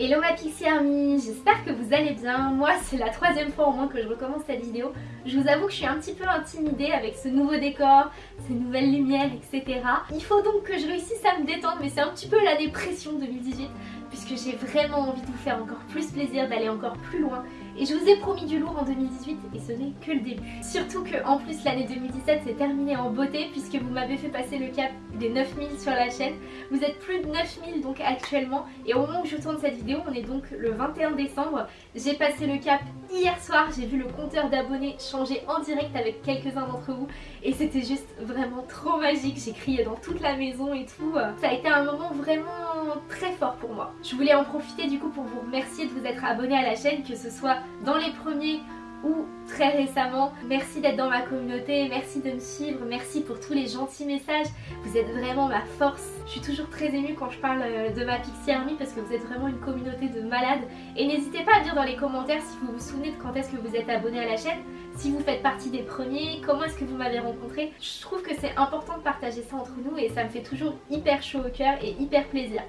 Hello ma Pixie Army, j'espère que vous allez bien. Moi c'est la troisième fois au moins que je recommence cette vidéo. Je vous avoue que je suis un petit peu intimidée avec ce nouveau décor, ces nouvelles lumières, etc. Il faut donc que je réussisse à me détendre mais c'est un petit peu la dépression 2018 puisque j'ai vraiment envie de vous faire encore plus plaisir, d'aller encore plus loin et je vous ai promis du lourd en 2018 et ce n'est que le début. Surtout que en plus l'année 2017 s'est terminée en beauté puisque vous m'avez fait passer le cap des 9000 sur la chaîne. Vous êtes plus de 9000 donc actuellement et au moment où je tourne cette vidéo on est donc le 21 décembre. J'ai passé le cap hier soir, j'ai vu le compteur d'abonnés changer en direct avec quelques-uns d'entre vous et c'était juste vraiment trop magique. J'ai crié dans toute la maison et tout. Ça a été un moment vraiment très fort pour moi. Je voulais en profiter du coup pour vous remercier de vous être abonné à la chaîne, que ce soit dans les premiers ou très récemment. Merci d'être dans ma communauté, merci de me suivre, merci pour tous les gentils messages. Vous êtes vraiment ma force. Je suis toujours très émue quand je parle euh, de ma Pixie Army parce que vous êtes vraiment une communauté de malades. Et n'hésitez pas à dire dans les commentaires si vous vous souvenez de quand est-ce que vous êtes abonné à la chaîne, si vous faites partie des premiers, comment est-ce que vous m'avez rencontré. Je trouve que c'est important de partager ça entre nous et ça me fait toujours hyper chaud au cœur et hyper plaisir.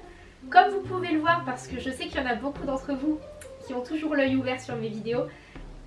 Comme vous pouvez le voir, parce que je sais qu'il y en a beaucoup d'entre vous qui ont toujours l'œil ouvert sur mes vidéos,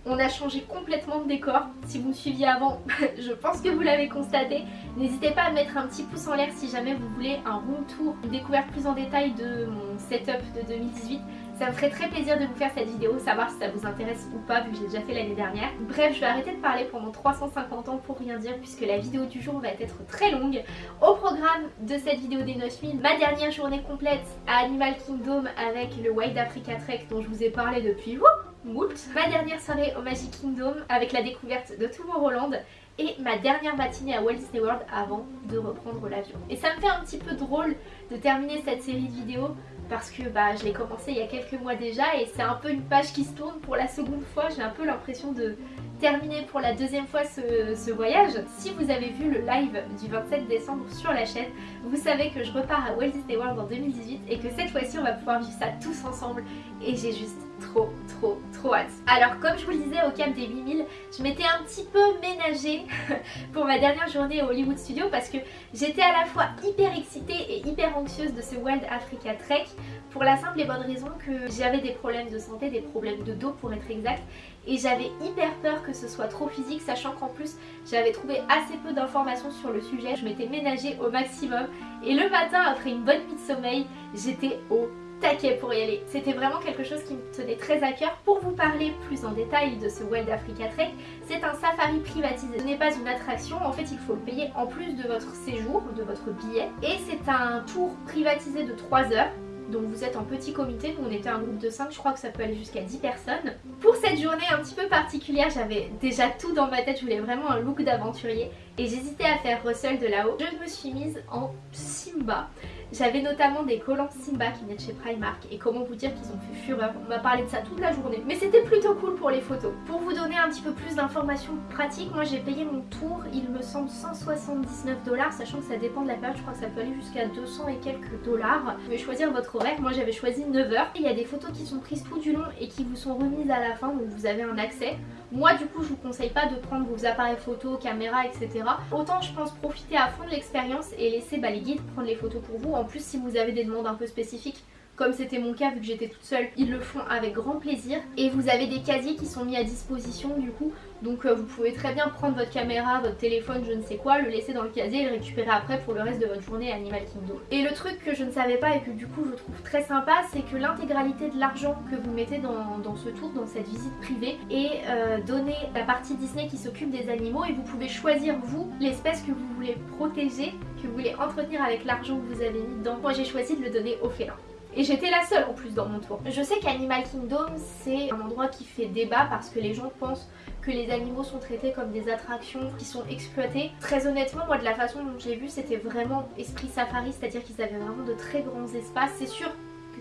on a changé complètement de décor. Si vous me suiviez avant, je pense que vous l'avez constaté. N'hésitez pas à mettre un petit pouce en l'air si jamais vous voulez un room tour, une découverte plus en détail de mon setup de 2018. Ça me ferait très plaisir de vous faire cette vidéo, savoir si ça vous intéresse ou pas vu que j'ai déjà fait l'année dernière. Bref, je vais arrêter de parler pendant 350 ans pour rien dire puisque la vidéo du jour va être très longue. Au programme de cette vidéo des 9000, ma dernière journée complète à Animal Kingdom avec le Wild Africa Trek dont je vous ai parlé depuis moult. Ma dernière soirée au Magic Kingdom avec la découverte de Tomorrowland et ma dernière matinée à Walt Disney World avant de reprendre l'avion. Et ça me fait un petit peu drôle de terminer cette série de vidéos parce que bah, je l'ai commencé il y a quelques mois déjà et c'est un peu une page qui se tourne pour la seconde fois. J'ai un peu l'impression de terminer pour la deuxième fois ce, voyage. Si vous avez vu le live du 27 décembre sur la chaîne, vous savez que je repars à Walt Disney World en 2018 et que cette fois-ci on va pouvoir vivre ça tous ensemble et j'ai juste trop trop trop hâte. Alors comme je vous le disais au cap des 8000, je m'étais un petit peu ménagée pour ma dernière journée au Hollywood Studio parce que j'étais à la fois hyper excitée et hyper anxieuse de ce Wild Africa Trek pour la simple et bonne raison que j'avais des problèmes de santé, des problèmes de dos pour être exact et j'avais hyper peur que ce soit trop physique sachant qu'en plus j'avais trouvé assez peu d'informations sur le sujet, je m'étais ménagée au maximum et le matin après une bonne nuit de sommeil j'étais au taquet pour y aller. C'était vraiment quelque chose qui me tenait très à cœur. Pour vous parler plus en détail de ce Wild Africa Trek, c'est un safari privatisé. Ce n'est pas une attraction, en fait il faut le payer en plus de votre séjour, de votre billet. Et c'est un tour privatisé de 3 heures donc vous êtes en petit comité, nous on était un groupe de 5, je crois que ça peut aller jusqu'à 10 personnes. Pour cette journée un petit peu particulière, j'avais déjà tout dans ma tête, je voulais vraiment un look d'aventurier et j'hésitais à faire Russell de là-haut. Je me suis mise en Simba. J'avais notamment des collants Simba qui venaient de chez Primark et comment vous dire qu'ils ont fait fureur. On m'a parlé de ça toute la journée. Mais c'était plutôt cool pour les photos. Pour vous donner un petit peu plus d'informations pratiques, moi j'ai payé mon tour, il me semble 179 dollars, sachant que ça dépend de la période, je crois que ça peut aller jusqu'à 200 et quelques dollars. Vous pouvez choisir votre horaire, moi j'avais choisi 9h. Il y a des photos qui sont prises tout du long et qui vous sont remises à la fin, donc vous avez un accès. Moi du coup je vous conseille pas de prendre vos appareils photo, caméra etc. Autant je pense profiter à fond de l'expérience et laisser bah, les guides prendre les photos pour vous. En plus si vous avez des demandes un peu spécifiques comme c'était mon cas vu que j'étais toute seule, ils le font avec grand plaisir. Et vous avez des casiers qui sont mis à disposition du coup. Donc euh, vous pouvez très bien prendre votre caméra, votre téléphone, je ne sais quoi, le laisser dans le casier et le récupérer après pour le reste de votre journée Animal Kingdom. Et le truc que je ne savais pas et que du coup je trouve très sympa, c'est que l'intégralité de l'argent que vous mettez dans, ce tour, dans cette visite privée, est euh, donné à la partie Disney qui s'occupe des animaux et vous pouvez choisir vous l'espèce que vous voulez protéger, que vous voulez entretenir avec l'argent que vous avez mis dedans. Moi j'ai choisi de le donner au félin. Et j'étais la seule en plus dans mon tour. Je sais qu'Animal Kingdom c'est un endroit qui fait débat parce que les gens pensent que les animaux sont traités comme des attractions qui sont exploitées. Très honnêtement, moi de la façon dont j'ai vu, c'était vraiment esprit safari, c'est-à-dire qu'ils avaient vraiment de très grands espaces. C'est sûr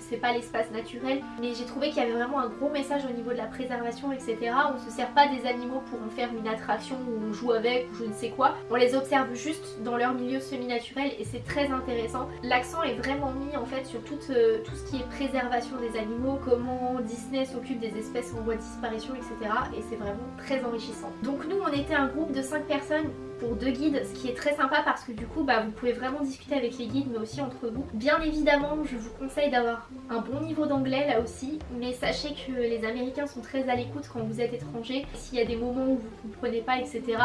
c'est pas l'espace naturel mais j'ai trouvé qu'il y avait vraiment un gros message au niveau de la préservation etc. On se sert pas des animaux pour en faire une attraction où on joue avec ou je ne sais quoi. On les observe juste dans leur milieu semi-naturel et c'est très intéressant. L'accent est vraiment mis en fait sur tout, euh, tout ce qui est préservation des animaux, comment Disney s'occupe des espèces en voie de disparition etc. Et c'est vraiment très enrichissant. Donc nous on était un groupe de 5 personnes pour deux guides, ce qui est très sympa parce que du coup bah, vous pouvez vraiment discuter avec les guides mais aussi entre vous. Bien évidemment je vous conseille d'avoir un bon niveau d'anglais là aussi mais sachez que les américains sont très à l'écoute quand vous êtes étranger. S'il y a des moments où vous ne comprenez pas etc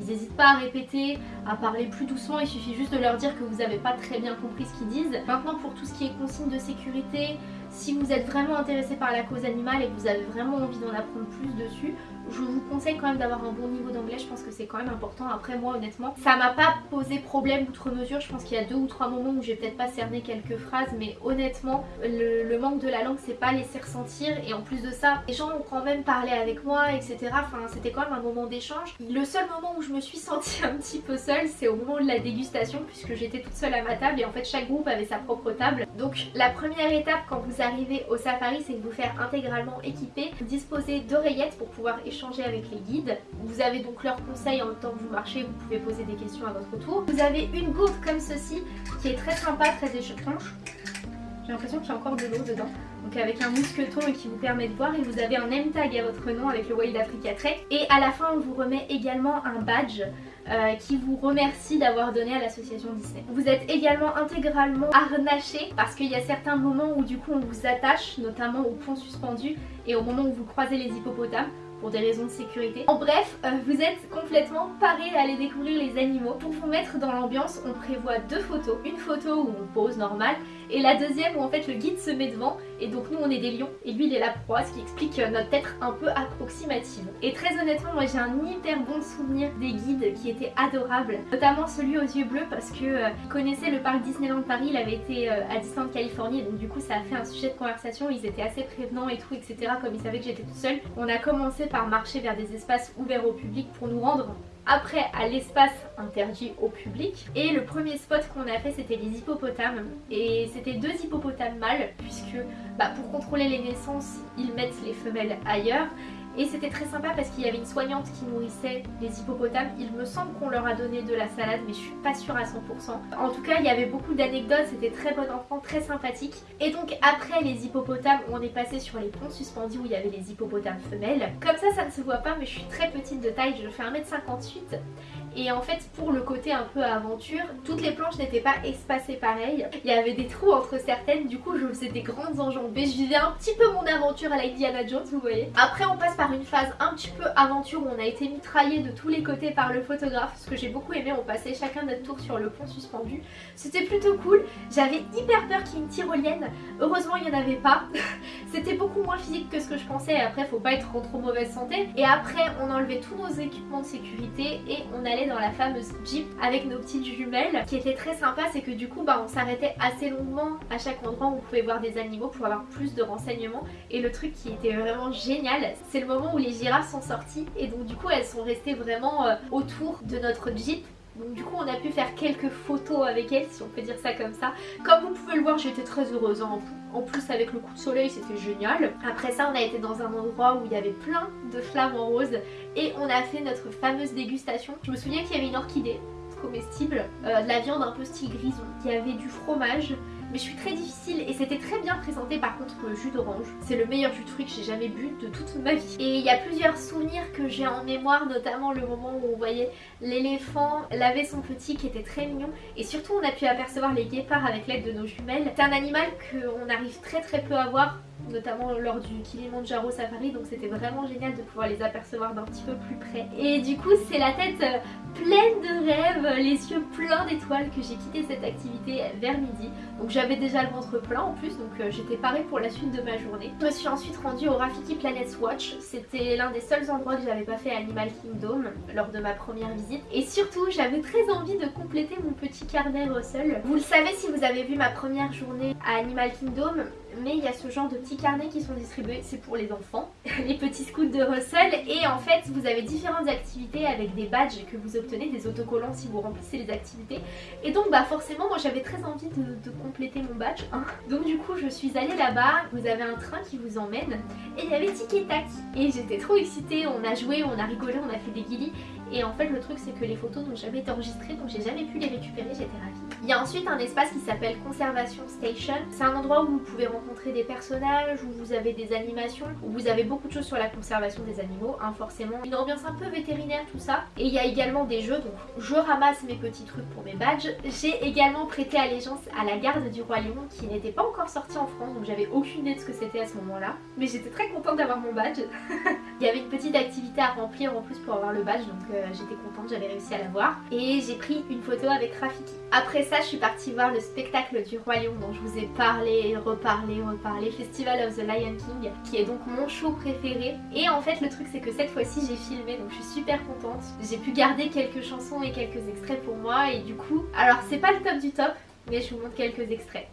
ils n'hésitent pas à répéter, à parler plus doucement, il suffit juste de leur dire que vous n'avez pas très bien compris ce qu'ils disent. Maintenant pour tout ce qui est consigne de sécurité, si vous êtes vraiment intéressé par la cause animale et que vous avez vraiment envie d'en apprendre plus dessus, je vous conseille quand même d'avoir un bon niveau d'anglais, je pense que c'est quand même important. Après moi honnêtement, ça m'a pas posé problème outre mesure, je pense qu'il y a deux ou trois moments où j'ai peut-être pas cerné quelques phrases, mais honnêtement, le, manque de la langue c'est pas laissé ressentir et en plus de ça, les gens ont quand même parlé avec moi, etc. Enfin c'était quand même un moment d'échange. Le seul moment où je me suis sentie un petit peu seule, c'est au moment de la dégustation puisque j'étais toute seule à ma table et en fait chaque groupe avait sa propre table. Donc la première étape quand vous arrivez au safari, c'est de vous faire intégralement équiper, disposer d'oreillettes pour pouvoir échanger avec les guides. Vous avez donc leurs conseils en même temps que vous marchez, vous pouvez poser des questions à votre tour. Vous avez une gourde comme ceci qui est très sympa, très étanche. J'ai l'impression qu'il y a encore de l'eau dedans. Donc avec un mousqueton qui vous permet de voir et vous avez un name tag à votre nom avec le Wild Africa Trek. Et à la fin on vous remet également un badge euh, qui vous remercie d'avoir donné à l'association Disney. Vous êtes également intégralement harnaché parce qu'il y a certains moments où du coup on vous attache, notamment au pont suspendu et au moment où vous croisez les hippopotames pour des raisons de sécurité. En bref, euh, vous êtes complètement paré à aller découvrir les animaux. Pour vous mettre dans l'ambiance, on prévoit deux photos. Une photo où on pose normal et la deuxième où en fait le guide se met devant et donc nous on est des lions et lui il est la proie, ce qui explique euh, notre tête un peu approximative. Et très honnêtement, moi j'ai un hyper bon souvenir des guides qui étaient adorables, notamment celui aux yeux bleus parce que euh, connaissait le parc Disneyland Paris, il avait été à Disneyland Californie donc du coup ça a fait un sujet de conversation, ils étaient assez prévenants et tout etc comme ils savaient que j'étais toute seule. On a commencé marcher vers des espaces ouverts au public pour nous rendre après à l'espace interdit au public. Et le premier spot qu'on a fait c'était les hippopotames. Et c'était deux hippopotames mâles puisque bah, pour contrôler les naissances ils mettent les femelles ailleurs et c'était très sympa parce qu'il y avait une soignante qui nourrissait les hippopotames. Il me semble qu'on leur a donné de la salade mais je suis pas sûre à 100%. En tout cas il y avait beaucoup d'anecdotes, c'était très bon enfant, très sympathique. Et donc après les hippopotames on est passé sur les ponts suspendus où il y avait les hippopotames femelles. Comme ça ça ne se voit pas mais je suis très petite de taille, je fais 1m58 et en fait pour le côté un peu aventure, toutes les planches n'étaient pas espacées pareil. Il y avait des trous entre certaines, du coup je faisais des grandes enjambées. Je vivais un petit peu mon aventure à la Indiana Jones, vous voyez. Après on passe par une phase un petit peu aventure où on a été mitraillé de tous les côtés par le photographe. Ce que j'ai beaucoup aimé, on passait chacun notre tour sur le pont suspendu. C'était plutôt cool. J'avais hyper peur qu'il y ait une tyrolienne. Heureusement il n'y en avait pas. C'était beaucoup moins physique que ce que je pensais. Après faut pas être en trop mauvaise santé. Et après on enlevait tous nos équipements de sécurité et on allait dans la fameuse Jeep avec nos petites jumelles. qui était très sympa, c'est que du coup bah, on s'arrêtait assez longuement à chaque endroit où on pouvait voir des animaux pour avoir plus de renseignements. Et le truc qui était vraiment génial, c'est le moment où les girafes sont sorties et donc du coup elles sont restées vraiment euh, autour de notre Jeep donc du coup on a pu faire quelques photos avec elles si on peut dire ça comme ça. Comme vous pouvez le voir j'étais très heureuse hein. en plus avec le coup de soleil c'était génial. Après ça on a été dans un endroit où il y avait plein de flammes en rose et on a fait notre fameuse dégustation. Je me souviens qu'il y avait une orchidée comestible, euh, de la viande un peu style grison, il y avait du fromage, mais je suis très difficile et c'était très bien présenté par contre le jus d'orange. C'est le meilleur jus de fruits que j'ai jamais bu de toute ma vie. Et il y a plusieurs souvenirs que j'ai en mémoire, notamment le moment où on voyait l'éléphant laver son petit qui était très mignon et surtout on a pu apercevoir les guépards avec l'aide de nos jumelles. C'est un animal qu'on arrive très très peu à voir notamment lors du Kilimanjaro Safari donc c'était vraiment génial de pouvoir les apercevoir d'un petit peu plus près. Et du coup c'est la tête euh, pleine de rêves, les yeux pleins d'étoiles que j'ai quitté cette activité vers midi. Donc j'avais déjà le ventre plein en plus donc euh, j'étais parée pour la suite de ma journée. Je me suis ensuite rendue au Rafiki Planet Watch. C'était l'un des seuls endroits que j'avais pas fait à Animal Kingdom lors de ma première visite. Et surtout j'avais très envie de compléter mon petit carnet Russell vous le savez si vous avez vu ma première journée à Animal Kingdom mais il y a ce genre de petits carnets qui sont distribués, c'est pour les enfants, les petits scouts de Russell et en fait vous avez différentes activités avec des badges que vous obtenez, des autocollants si vous remplissez les activités et donc bah forcément moi j'avais très envie de, compléter mon badge hein. donc du coup je suis allée là-bas, vous avez un train qui vous emmène et il y avait Tic et Tac et j'étais trop excitée, on a joué, on a rigolé, on a fait des guillis et en fait le truc c'est que les photos n'ont jamais été enregistrées donc j'ai jamais pu les récupérer, j'étais ravie. Il y a ensuite un espace qui s'appelle Conservation Station. C'est un endroit où vous pouvez rencontrer des personnages, où vous avez des animations, où vous avez beaucoup de choses sur la conservation des animaux, hein, forcément. Une ambiance un peu vétérinaire tout ça. Et il y a également des jeux, donc je ramasse mes petits trucs pour mes badges. J'ai également prêté allégeance à la garde du Roi Lion qui n'était pas encore sortie en France, donc j'avais aucune idée de ce que c'était à ce moment-là. Mais j'étais très contente d'avoir mon badge. il y avait une petite activité à remplir en plus pour avoir le badge, donc euh, j'étais contente, j'avais réussi à l'avoir. Et j'ai pris une photo avec Rafiki. Après ça, je suis partie voir le spectacle du Roi Lion dont je vous ai parlé, reparlé, reparlé, Festival of the Lion King, qui est donc mon show préféré. Et en fait, le truc c'est que cette fois-ci j'ai filmé, donc je suis super contente. J'ai pu garder quelques chansons et quelques extraits pour moi, et du coup, alors c'est pas le top du top, mais je vous montre quelques extraits.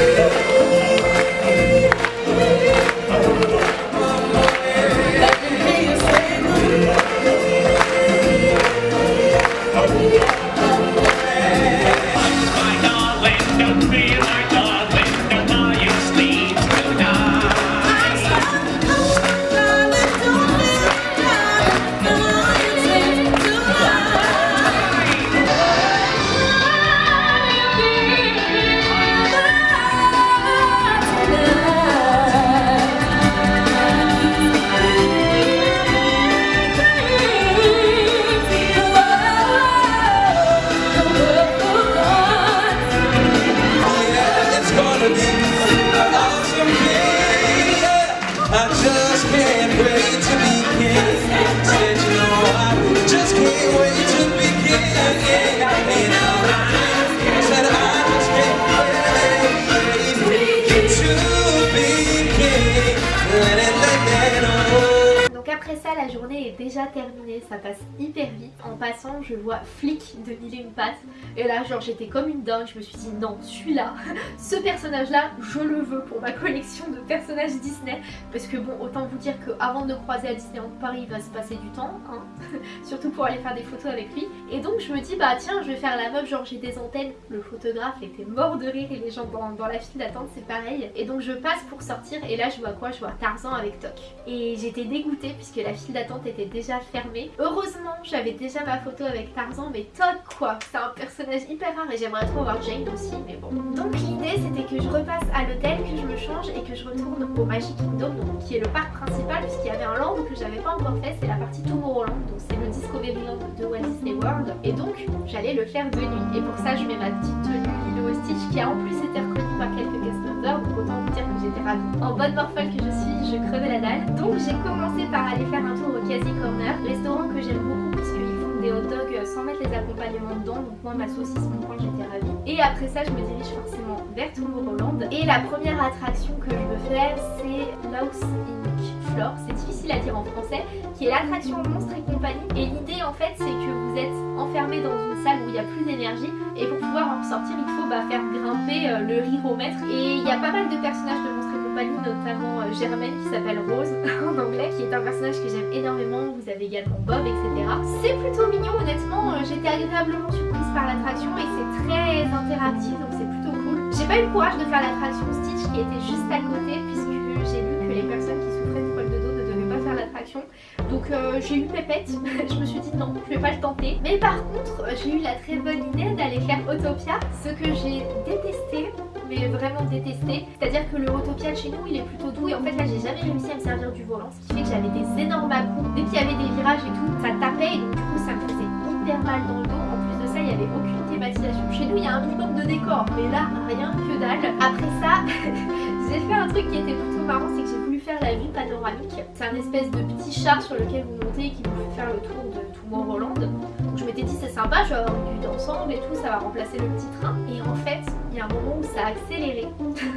Déjà terminée, ça passe hyper vite. En passant, je vois Flick de Mille une pattes. Et là, genre, j'étais comme une dingue. Je me suis dit, non, celui-là, ce personnage-là, je le veux pour ma collection de personnages Disney. Parce que bon, autant vous dire qu'avant de croiser à Disneyland Paris, il va se passer du temps. Hein Surtout pour aller faire des photos avec lui. Et donc, je me dis, bah tiens, je vais faire la meuf, genre j'ai des antennes. Le photographe était mort de rire et les gens dans, dans la file d'attente, c'est pareil. Et donc, je passe pour sortir et là, je vois quoi? Je vois Tarzan avec Toc. Et j'étais dégoûtée puisque la file d'attente était déjà fermée. Heureusement, j'avais déjà ma photo avec Tarzan, mais Todd quoi C'est un personnage hyper rare et j'aimerais trop voir Jane aussi, mais bon. Donc l'idée c'était que je repasse à l'hôtel, que je me change et que je retourne au Magic Kingdom, donc, qui est le parc principal puisqu'il y avait un land que j'avais pas encore fait, c'est la partie Tomorrowland, donc c'est le Discoveryland de Walt Disney World. Et donc j'allais le faire de nuit. Et pour ça je mets ma petite tenue Lilo Stitch qui a en plus été reconnue par quelques cast donc autant vous dire que j'étais ravie. En bonne morphole que je suis, je crevais la dalle. Donc j'ai commencé par aller faire un tour au Casey Corner, restaurant que j'aime beaucoup puisqu'ils font des hot dogs sans mettre les accompagnements dedans. Donc moi ma saucisse, mon coin, j'étais ravie. Et après ça, je me dirige forcément vers Tomorrowland. Et la première attraction que je veux faire, c'est Mouse Inc. Floor. C'est difficile à dire en français, qui est l'attraction Monstre et compagnie. Et l'idée en fait, c'est que vous êtes enfermé dans une salle où il y a plus d'énergie et pour pouvoir en sortir, il faut bah, faire grimper euh, le riromètre. Et il y a pas mal de personnages de notamment euh, Germaine qui s'appelle Rose en anglais, qui est un personnage que j'aime énormément. Vous avez également Bob, etc. C'est plutôt mignon, honnêtement. Euh, j'étais agréablement surprise par l'attraction et c'est très interactif, donc c'est plutôt cool. J'ai pas eu le courage de faire l'attraction Stitch qui était juste à côté puisque j'ai vu que les personnes qui souffraient de problèmes de dos ne devaient pas faire l'attraction. Donc euh, j'ai eu pépette, je me suis dit non, je vais pas le tenter. Mais par contre, j'ai eu la très bonne idée d'aller faire Autopia, ce que j'ai détesté vraiment détesté. C'est-à-dire que le Autopia chez nous il est plutôt doux et en fait là j'ai jamais réussi à me servir du volant ce qui fait que j'avais des énormes à coups. Dès qu'il y avait des virages et tout, ça tapait et donc du coup ça me faisait hyper mal dans le dos. En plus de ça il n'y avait aucune thématisation. Chez nous il y a un minimum de décor mais là rien que dalle. Après ça j'ai fait un truc qui était plutôt marrant c'est que j'ai voulu faire la vue panoramique. C'est un espèce de petit char sur lequel vous montez et qui vous fait faire le tour de Tomorrowland. Donc je m'étais dit c'est sympa, je vais avoir une vue d'ensemble et tout, ça va remplacer le petit train. Et en fait, il y a un moment où ça a accéléré.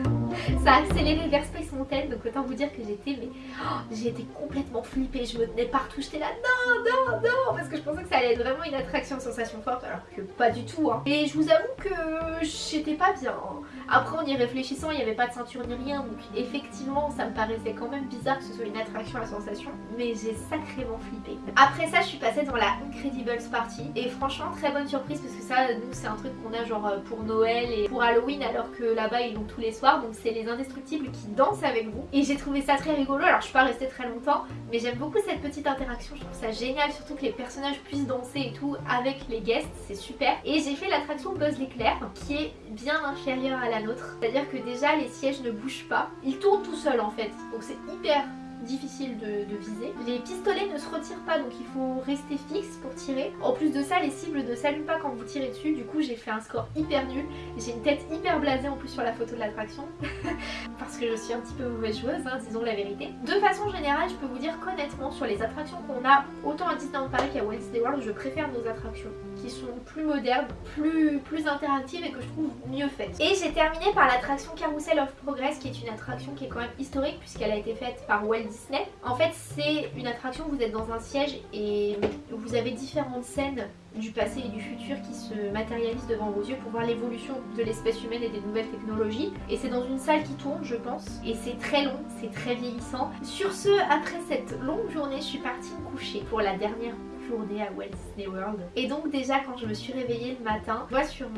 ça a accéléré vers Space Mountain, donc autant vous dire que j'étais mais oh, été complètement flippée, je me tenais partout, j'étais là non, non, non, parce que je pensais que ça allait être vraiment une attraction sensation forte, alors que pas du tout. Hein. Et je vous avoue que j'étais pas bien. Hein. Après en y réfléchissant, il n'y avait pas de ceinture ni rien, donc effectivement ça me paraissait quand même bizarre que ce soit une attraction à sensation, mais j'ai sacrément flippé. Après ça, je suis passée dans la Incredibles Party, et franchement très bonne surprise parce que ça, nous c'est un truc qu'on a genre pour Noël et pour Halloween, alors que là-bas ils l'ont tous les soirs, donc c'est les indestructibles qui dansent avec avec vous. Et j'ai trouvé ça très rigolo, alors je suis pas restée très longtemps, mais j'aime beaucoup cette petite interaction, je trouve ça génial, surtout que les personnages puissent danser et tout avec les guests, c'est super. Et j'ai fait l'attraction Buzz l'éclair, qui est bien inférieure à la c'est-à-dire que déjà les sièges ne bougent pas, ils tournent tout seuls en fait, donc c'est hyper difficile de, viser. Les pistolets ne se retirent pas donc il faut rester fixe pour tirer. En plus de ça les cibles ne s'allument pas quand vous tirez dessus du coup j'ai fait un score hyper nul. J'ai une tête hyper blasée en plus sur la photo de l'attraction parce que je suis un petit peu mauvaise joueuse hein, disons la vérité. De façon générale je peux vous dire qu'honnêtement sur les attractions qu'on a autant à Disneyland Paris qu'à Walt Disney World je préfère nos attractions qui sont plus modernes, plus, plus interactives et que je trouve mieux faites. Et j'ai terminé par l'attraction Carousel of Progress qui est une attraction qui est quand même historique puisqu'elle a été faite par Walt Disney. En fait c'est une attraction, vous êtes dans un siège et vous avez différentes scènes du passé et du futur qui se matérialisent devant vos yeux pour voir l'évolution de l'espèce humaine et des nouvelles technologies. Et c'est dans une salle qui tourne je pense et c'est très long, c'est très vieillissant. Sur ce, après cette longue journée, je suis partie me coucher pour la dernière journée à Walt Disney World. Et donc déjà quand je me suis réveillée le matin, je vois sur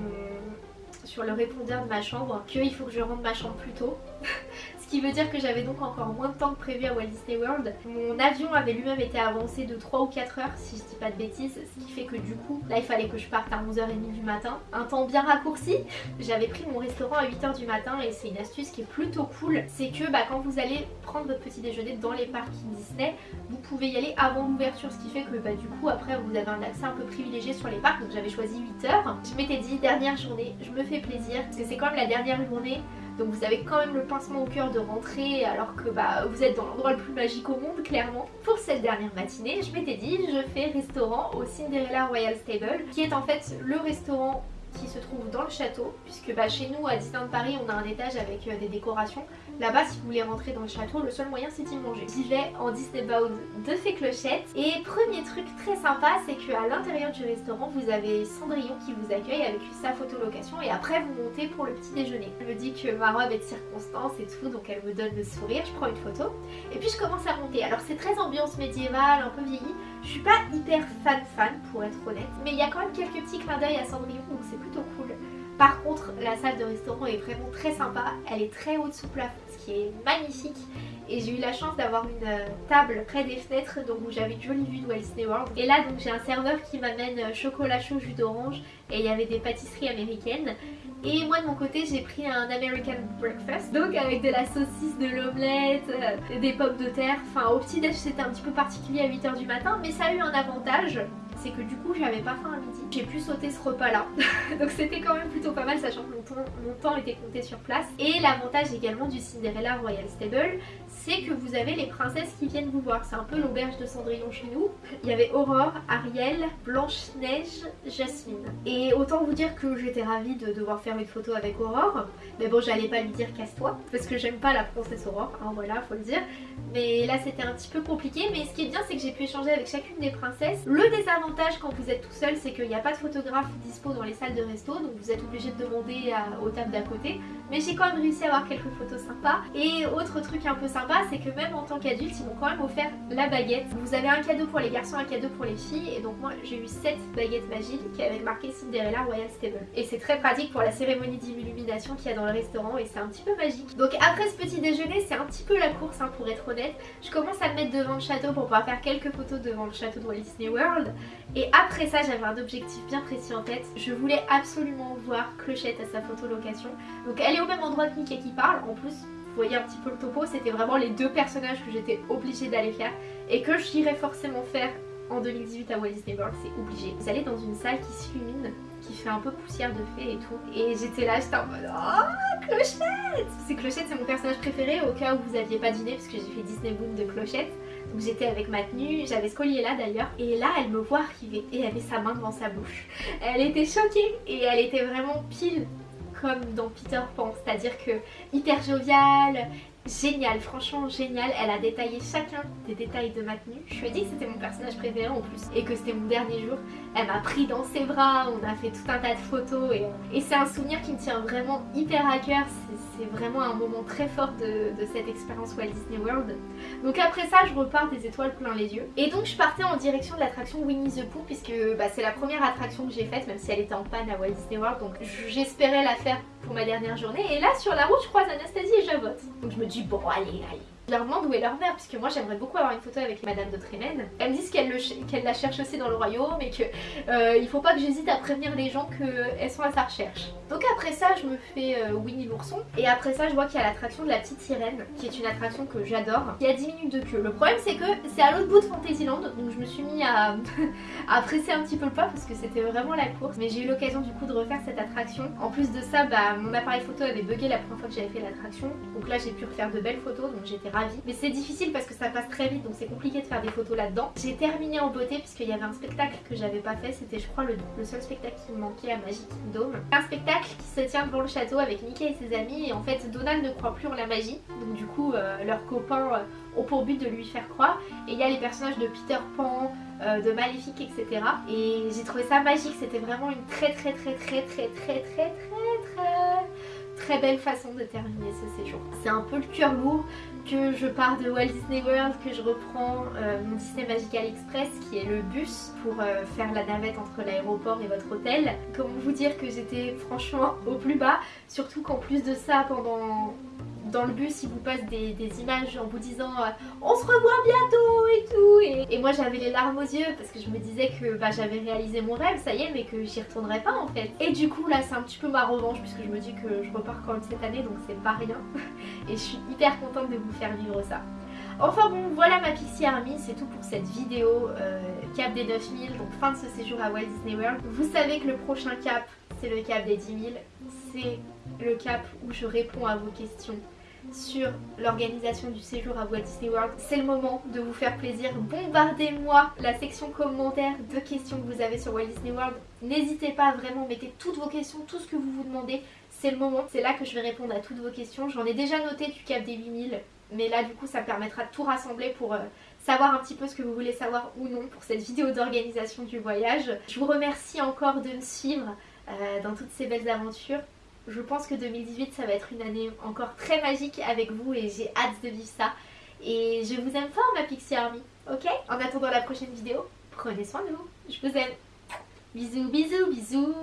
sur le répondeur de ma chambre qu'il faut que je rentre ma chambre plus tôt Ce qui veut dire que j'avais donc encore moins de temps que prévu à Walt Disney World. Mon avion avait lui-même été avancé de 3 ou 4 heures si je dis pas de bêtises. Ce qui fait que du coup, là il fallait que je parte à 11h30 du matin. Un temps bien raccourci. J'avais pris mon restaurant à 8h du matin et c'est une astuce qui est plutôt cool. C'est que bah, quand vous allez prendre votre petit déjeuner dans les parcs Disney, vous pouvez y aller avant l'ouverture. Ce qui fait que bah, du coup après vous avez un accès un peu privilégié sur les parcs. Donc j'avais choisi 8h. Je m'étais dit dernière journée, je me fais plaisir. Parce que c'est quand même la dernière journée donc vous avez quand même le pincement au cœur de rentrer alors que bah, vous êtes dans l'endroit le plus magique au monde clairement. Pour cette dernière matinée, je m'étais dit je fais restaurant au Cinderella Royal Stable qui est en fait le restaurant qui se trouve dans le château puisque bah, chez nous à Disneyland Paris on a un étage avec euh, des décorations Là-bas, si vous voulez rentrer dans le château, le seul moyen c'est d'y manger. J'y vais en Disney Bound de fées clochettes. Et premier truc très sympa, c'est qu'à l'intérieur du restaurant, vous avez Cendrillon qui vous accueille avec sa photolocation et après vous montez pour le petit déjeuner. Elle me dit que ma robe est de circonstance et tout, donc elle me donne le sourire, je prends une photo. Et puis je commence à monter. Alors c'est très ambiance médiévale, un peu vieillie. Je suis pas hyper fan fan pour être honnête, mais il y a quand même quelques petits clins d'œil à Cendrillon, Par contre, la salle de restaurant est vraiment très sympa. Elle est très haute sous plafond, ce qui est magnifique. Et j'ai eu la chance d'avoir une euh, table près des fenêtres, donc où j'avais une jolie vue de Walt Disney World. Et là, donc j'ai un serveur qui m'amène euh, chocolat chaud, jus d'orange, et il y avait des pâtisseries américaines. Et moi de mon côté j'ai pris un American breakfast donc avec de la saucisse, de l'omelette, euh, des pommes de terre Enfin au petit déj c'était un petit peu particulier à 8h du matin mais ça a eu un avantage c'est que du coup j'avais pas faim à midi. J'ai pu sauter ce repas là. Donc c'était quand même plutôt pas mal sachant que mon temps, mon temps était compté sur place. Et l'avantage également du Cinderella Royal Stable, c'est que vous avez les princesses qui viennent vous voir. C'est un peu l'auberge de Cendrillon chez nous. Il y avait Aurore, Ariel, Blanche-Neige, Jasmine. Et autant vous dire que j'étais ravie de devoir faire une photo avec Aurore. Mais bon j'allais pas lui dire casse-toi parce que j'aime pas la princesse Aurore, hein, voilà faut le dire. Mais là c'était un petit peu compliqué. Mais ce qui est bien c'est que j'ai pu échanger avec chacune des princesses. Le désavantage quand vous êtes tout seul, c'est qu'il n'y a pas de photographe dispo dans les salles de resto, donc vous êtes obligé de demander aux tables d'à côté. Mais j'ai quand même réussi à avoir quelques photos sympas. Et autre truc un peu sympa, c'est que même en tant qu'adulte, ils m'ont quand même offert la baguette. Vous avez un cadeau pour les garçons, un cadeau pour les filles. Et donc moi, j'ai eu 7 baguettes magiques avec marqué Cinderella Royal Stable. Et c'est très pratique pour la cérémonie d'illumination qu'il y a dans le restaurant et c'est un petit peu magique. Donc après ce petit déjeuner, c'est un petit peu la course hein, pour être honnête. Je commence à me mettre devant le château pour pouvoir faire quelques photos devant le château de Walt Disney World. Et après ça, j'avais un objectif bien précis en tête. Je voulais absolument voir Clochette à sa photo location. Donc elle est au même endroit que Mickey qui parle. En plus, voyez un petit peu le topo, c'était vraiment les deux personnages que j'étais obligée d'aller faire et que j'irais forcément faire en 2018 à Walt Disney World, c'est obligé. Vous allez dans une salle qui s'illumine, qui fait un peu poussière de fée et tout. Et j'étais là, j'étais en mode Oh, Clochette C'est Clochette, c'est mon personnage préféré au cas où vous aviez pas dîné parce que j'ai fait Disney Boom de Clochette. Donc j'étais avec ma tenue, j'avais ce collier là d'ailleurs. Et là elle me voit arriver et elle avait sa main devant sa bouche. Elle était choquée et elle était vraiment pile comme dans Peter Pan, c'est-à-dire que hyper joviale, génial, franchement génial. Elle a détaillé chacun des détails de ma tenue. Je lui ai dit que c'était mon personnage préféré en plus et que c'était mon dernier jour. Elle m'a pris dans ses bras, on a fait tout un tas de photos et, c'est un souvenir qui me tient vraiment hyper à cœur. C'est vraiment un moment très fort de, cette expérience Walt Disney World. Donc après ça, je repars des étoiles plein les yeux. Et donc je partais en direction de l'attraction Winnie the Pooh puisque bah, c'est la première attraction que j'ai faite même si elle était en panne à Walt Disney World. Donc j'espérais la faire pour ma dernière journée. Et là sur la route, je croise Anastasie et Javotte. Donc je me dis bon allez allez je leur demande où est leur mère, puisque moi j'aimerais beaucoup avoir une photo avec Madame de Trémen. Elles me disent qu'elle la cherche aussi dans le royaume et qu'il euh, il faut pas que j'hésite à prévenir les gens qu'elles sont à sa recherche. Donc après ça, je me fais euh, Winnie l'ourson. Et après ça, je vois qu'il y a l'attraction de la petite sirène, qui est une attraction que j'adore, qui a 10 minutes de queue. Le problème c'est que c'est à l'autre bout de Fantasyland, donc je me suis mis à, à presser un petit peu le pas parce que c'était vraiment la course. Mais j'ai eu l'occasion du coup de refaire cette attraction. En plus de ça, bah, mon appareil photo avait bugué la première fois que j'avais fait l'attraction. Donc là j'ai pu refaire de belles photos, donc j'étais mais c'est difficile parce que ça passe très vite donc c'est compliqué de faire des photos là-dedans. J'ai terminé en beauté puisqu'il y avait un spectacle que j'avais pas fait, c'était je crois le, le, seul spectacle qui me manquait à Magic Kingdom. Un spectacle qui se tient devant le château avec Mickey et ses amis et en fait Donald ne croit plus en la magie donc du coup euh, leurs copains euh, ont pour but de lui faire croire et il y a les personnages de Peter Pan, euh, de Maléfique etc. Et j'ai trouvé ça magique, c'était vraiment une très très très très très très très très très très belle façon de terminer ce séjour. C'est un peu le cœur lourd que je pars de Walt Disney World, que je reprends euh, mon Disney Magical Express qui est le bus pour euh, faire la navette entre l'aéroport et votre hôtel. Comment vous dire que j'étais franchement au plus bas, surtout qu'en plus de ça pendant dans le bus ils vous passent des, images en vous disant euh, on se revoit bientôt et tout. Et, moi j'avais les larmes aux yeux parce que je me disais que bah, j'avais réalisé mon rêve ça y est mais que j'y retournerais pas en fait. Et du coup là c'est un petit peu ma revanche puisque je me dis que je repars quand même cette année donc c'est pas rien. Et je suis hyper contente de vous faire vivre ça. Enfin bon, voilà ma Pixie Army, c'est tout pour cette vidéo euh, cap des 9000, donc fin de ce séjour à Walt Disney World. Vous savez que le prochain cap, c'est le cap des 10 000, c'est le cap où je réponds à vos questions sur l'organisation du séjour à Walt Disney World. C'est le moment de vous faire plaisir. Bombardez-moi la section commentaires de questions que vous avez sur Walt Disney World. N'hésitez pas vraiment, mettez toutes vos questions, tout ce que vous vous demandez. C'est le moment, c'est là que je vais répondre à toutes vos questions. J'en ai déjà noté du cap des 8000, mais là du coup ça me permettra de tout rassembler pour... Euh, savoir un petit peu ce que vous voulez savoir ou non pour cette vidéo d'organisation du voyage. Je vous remercie encore de me suivre euh, dans toutes ces belles aventures. Je pense que 2018 ça va être une année encore très magique avec vous et j'ai hâte de vivre ça. Et je vous aime fort ma Pixie Army, ok? En attendant la prochaine vidéo, prenez soin de vous. Je vous aime. Bisous, bisous, bisous